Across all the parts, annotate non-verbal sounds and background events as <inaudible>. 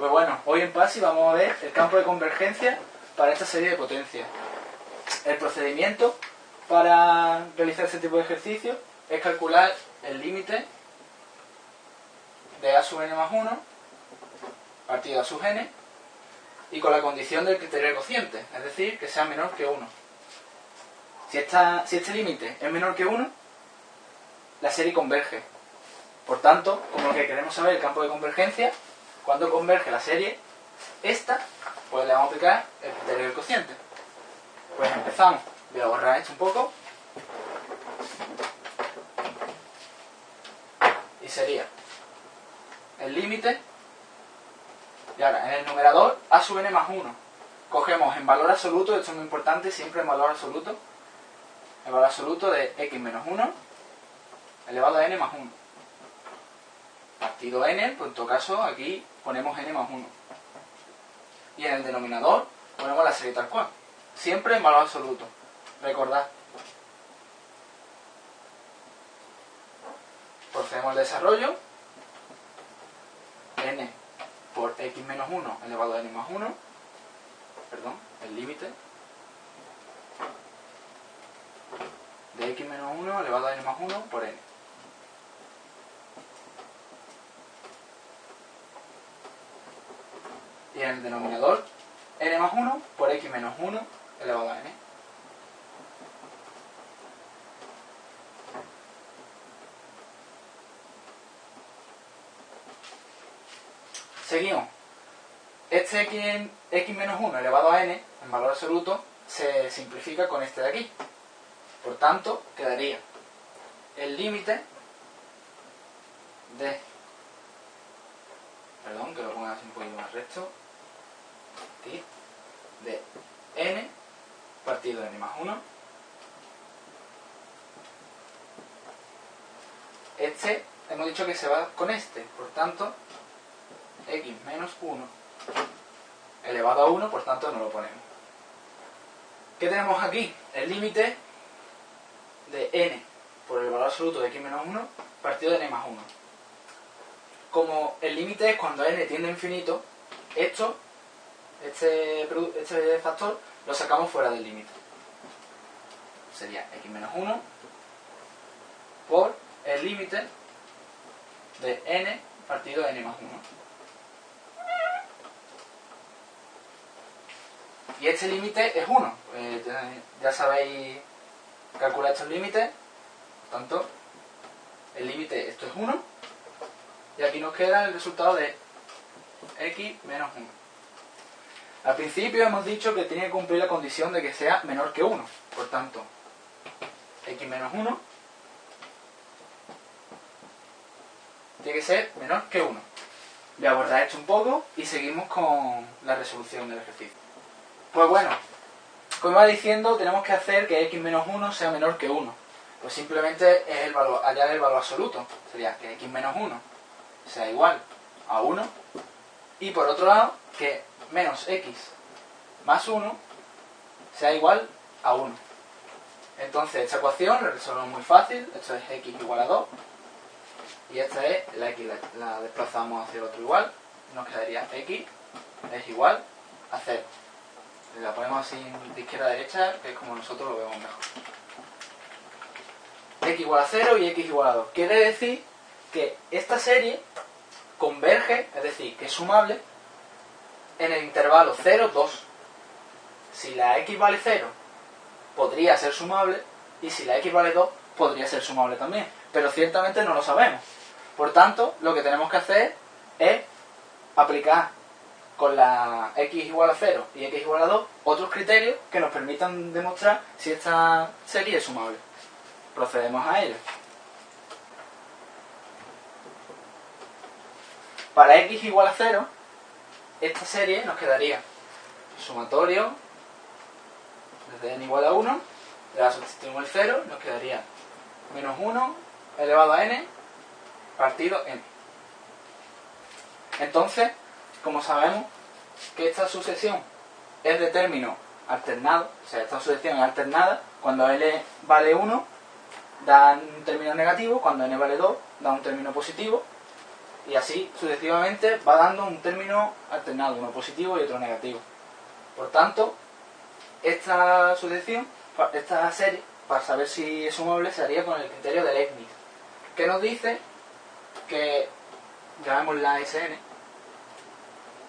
Pues bueno, hoy en PASI vamos a ver el campo de convergencia para esta serie de potencias. El procedimiento para realizar este tipo de ejercicio es calcular el límite de a sub n más 1 partido de a sub n y con la condición del criterio de cociente, es decir, que sea menor que 1. Si, si este límite es menor que 1, la serie converge. Por tanto, como lo que queremos saber el campo de convergencia, cuando converge la serie, esta, pues le vamos a aplicar el criterio del cociente. Pues empezamos. Voy a borrar esto un poco. Y sería el límite. Y ahora, en el numerador, a sub n más 1. Cogemos en valor absoluto, esto es muy importante, siempre en valor absoluto. El valor absoluto de x menos 1 elevado a n más 1. Partido n, pues en todo caso aquí ponemos n más 1. Y en el denominador ponemos la serie tal cual. Siempre en valor absoluto. Recordad. Procedemos al desarrollo. n por x menos 1 elevado a n más 1. Perdón, el límite. De x menos 1 elevado a n más 1 por n. y en el denominador n más 1 por x menos 1 elevado a n. Seguimos. Este x, menos 1 elevado a n, en valor absoluto, se simplifica con este de aquí. Por tanto, quedaría el límite de... Perdón, que lo ponga así un poquito más recto de n partido de n más 1. Este hemos dicho que se va con este, por tanto, x menos 1 elevado a 1, por tanto no lo ponemos. ¿Qué tenemos aquí? El límite de n por el valor absoluto de x menos 1 partido de n más 1. Como el límite es cuando n tiende a infinito, esto este, este factor lo sacamos fuera del límite. Sería x menos 1 por el límite de n partido de n más 1. Y este límite es 1. Pues ya sabéis calcular estos límites. Por tanto, el límite, esto es 1. Y aquí nos queda el resultado de x menos 1. Al principio hemos dicho que tiene que cumplir la condición de que sea menor que 1. Por tanto, x menos 1 tiene que ser menor que 1. Voy a borrar esto un poco y seguimos con la resolución del ejercicio. Pues bueno, como iba diciendo, tenemos que hacer que x menos 1 sea menor que 1. Pues simplemente es el valor, hallar el valor absoluto. Sería que x menos 1 sea igual a 1. Y por otro lado, que menos x más 1 sea igual a 1. Entonces esta ecuación la resolvemos muy fácil, esto es x igual a 2 y esta es la x, la, desplazamos hacia el otro igual, nos quedaría x es igual a 0. La ponemos así de izquierda a derecha, que es como nosotros lo vemos mejor. x igual a 0 y x igual a 2. Quiere decir que esta serie converge, es decir, que es sumable en el intervalo 0, 2. Si la x vale 0, podría ser sumable, y si la x vale 2, podría ser sumable también. Pero ciertamente no lo sabemos. Por tanto, lo que tenemos que hacer es aplicar con la x igual a 0 y x igual a 2 otros criterios que nos permitan demostrar si esta serie es sumable. Procedemos a ello. Para x igual a 0, esta serie nos quedaría sumatorio desde n igual a 1, le la sustituimos el 0, nos quedaría menos 1 elevado a n partido n. Entonces, como sabemos que esta sucesión es de término alternado, o sea, esta sucesión es alternada, cuando n vale 1 da un término negativo, cuando n vale 2 da un término positivo, Y así sucesivamente va dando un término alternado, uno positivo y otro negativo. Por tanto, esta sucesión, esta serie, para saber si es sumable, se haría con el criterio de Leibniz, que nos dice que, llamémosla Sn,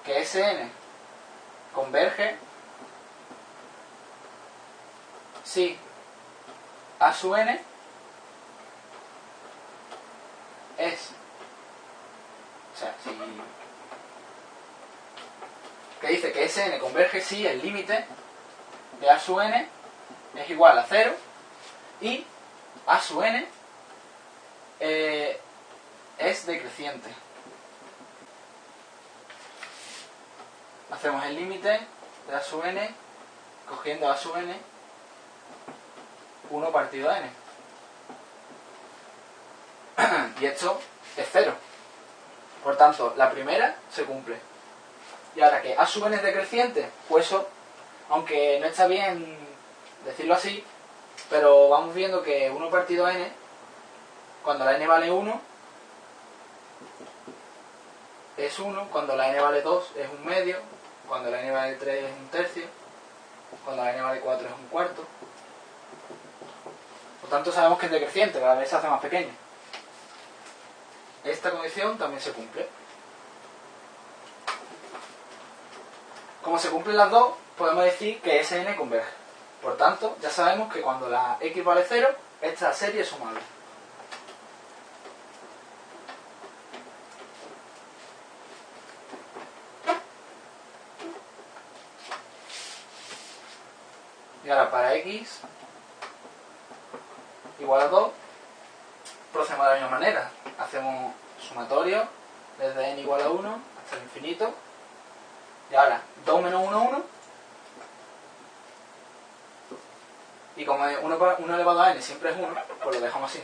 que Sn converge si A sub n es sea, si que dice que Sn converge si el límite de A sub n es igual a 0 y A sub n eh, es decreciente. Hacemos el límite de A sub n cogiendo A sub n 1 partido a n. <clears throat> y esto es 0. Por tanto, la primera se cumple. Y ahora que A sub n es decreciente, pues eso, aunque no está bien decirlo así, pero vamos viendo que 1 partido n, cuando la n vale 1, es 1, cuando la n vale 2 es un medio, cuando la n vale 3 es un tercio, cuando la n vale 4 es un cuarto. Por tanto sabemos que es decreciente, cada vez se hace más pequeño. Esta condición también se cumple. Como se cumplen las dos, podemos decir que Sn converge. Por tanto, ya sabemos que cuando la x vale 0, esta serie es sumable. Y ahora para x igual a 2, procedemos de la misma manera. Hacemos sumatorio desde n igual a 1 hasta el infinito. Y ahora 2 menos 1, 1. Y como 1, elevado a n siempre es 1, pues lo dejamos así.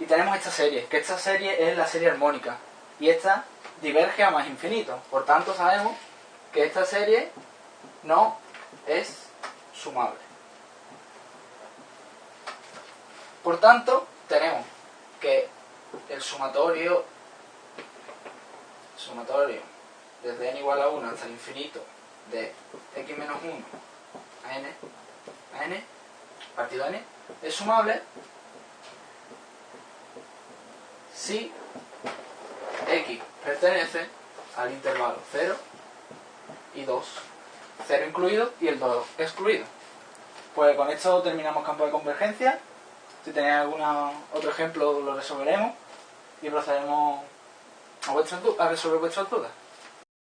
Y tenemos esta serie, que esta serie es la serie armónica. Y esta diverge a más infinito. Por tanto, sabemos que esta serie no es sumable. Por tanto, tenemos que el sumatorio, sumatorio desde n igual a 1 hasta el infinito de x menos 1 a n, a n, partido n, es sumable si x pertenece al intervalo 0 y 2 0 incluido y el 2 excluido. Pues con esto terminamos campo de convergencia. Si tenéis algún otro ejemplo lo resolveremos y procedemos a, a resolver vuestras dudas.